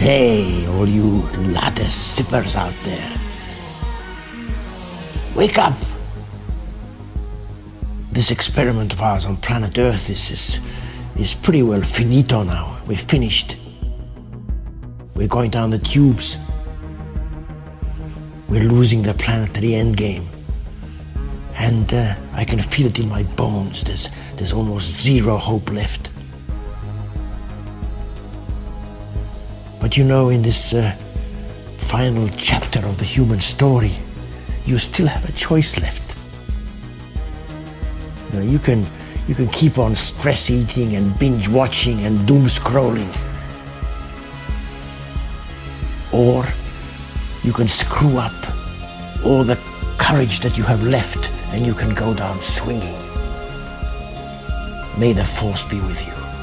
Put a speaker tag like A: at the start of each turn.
A: Hey, all you latte sippers out there. Wake up! This experiment of ours on planet Earth is, is, is pretty well finito now. We're finished. We're going down the tubes. We're losing the planetary endgame. And uh, I can feel it in my bones. There's, there's almost zero hope left. But you know, in this uh, final chapter of the human story, you still have a choice left. You, can you can keep on stress eating and binge watching and doom scrolling. Or you can screw up all the courage that you have left and you can go down swinging. May the force be with you.